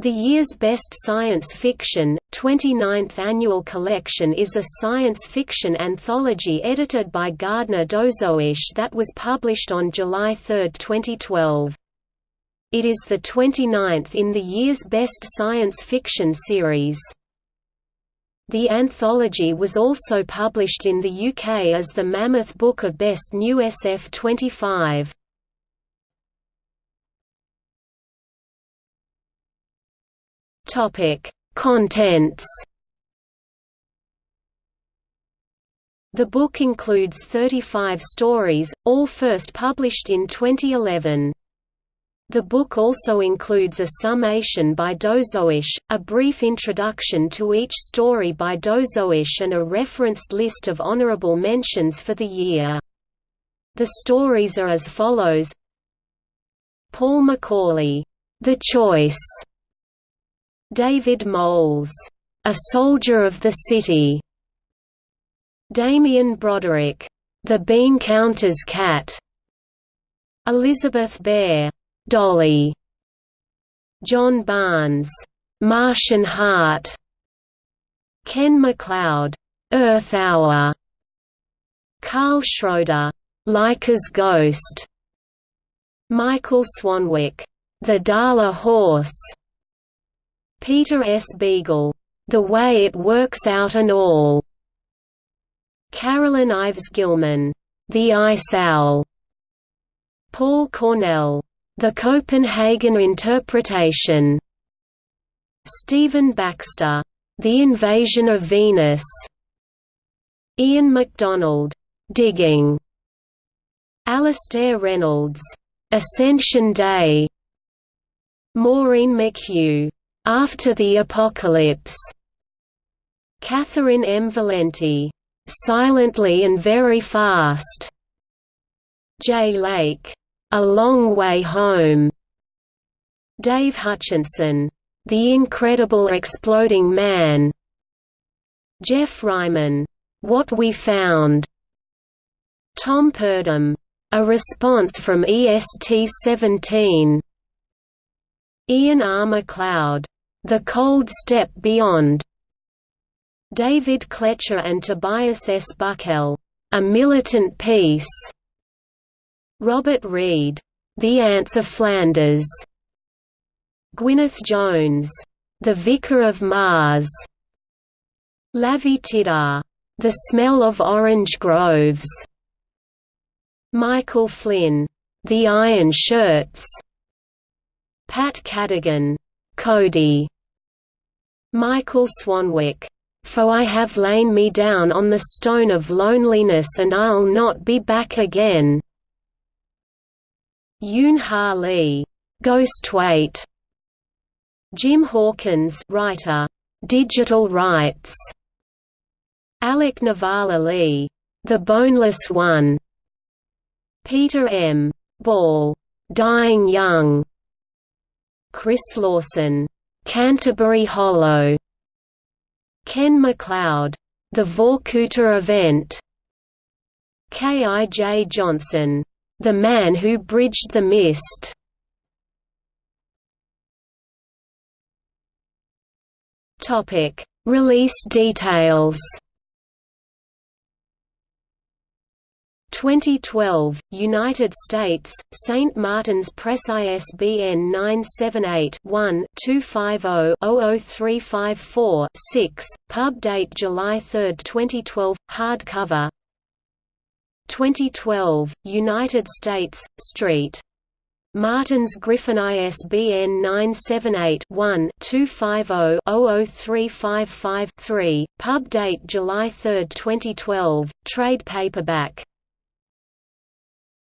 The year's best science fiction, 29th annual collection is a science fiction anthology edited by Gardner Dozois that was published on July 3, 2012. It is the 29th in the year's best science fiction series. The anthology was also published in the UK as the Mammoth Book of Best New SF 25. Topic: Contents. The book includes 35 stories, all first published in 2011. The book also includes a summation by Dozois, a brief introduction to each story by Dozois and a referenced list of honorable mentions for the year. The stories are as follows Paul McAuley, The Choice David Moles, A Soldier of the City. Damien Broderick, The Bean Counter's Cat. Elizabeth Bear, Dolly. John Barnes, Martian Heart. Ken MacLeod, Earth Hour. Karl Schroeder, Laika's Ghost. Michael Swanwick, The Dala Horse. Peter S. Beagle, The Way It Works Out and All. Carolyn Ives Gilman, The Ice Owl. Paul Cornell, The Copenhagen Interpretation. Stephen Baxter, The Invasion of Venus. Ian McDonald, Digging. Alastair Reynolds, Ascension Day. Maureen McHugh, after the Apocalypse. Catherynne M. Valente. Silently and Very Fast. Jay Lake. A Long Way Home. Dave Hutchinson. The Incredible Exploding Man. Geoff Ryman. What We Found. Tom Purdom. A Response from EST-17. Ian R. MacLeod. The Cold Step Beyond. David Klecha and Tobias S. Buckell. A Militant Peace. Robert Reed. The Ants of Flanders. Gwyneth Jones. The Vicar of Mars. Lavie Tidhar. The Smell of Orange Groves. Michael Flynn. The Iron Shirts. Pat Cadigan, Cody. Michael Swanwick, For I have lain me down on the stone of loneliness and I'll not be back again. Yoon Ha Lee, Ghostweight. Jim Hawkins, writer, Digital Rights. Alec Nevala-Lee, The Boneless One. Peter M. Ball, Dying Young. Chris Lawson, Canterbury Hollow, Ken MacLeod, The Vorkuta Event, K. I. J. Johnson, The Man Who Bridged the Mist. Topic: Release details. 2012, United States, St. Martin's Press ISBN 978-1-250-00354-6, pub date July 3, 2012, hardcover 2012, United States, Street. Martin's Griffin ISBN 978-1-250-00355-3, pub date July 3, 2012, trade paperback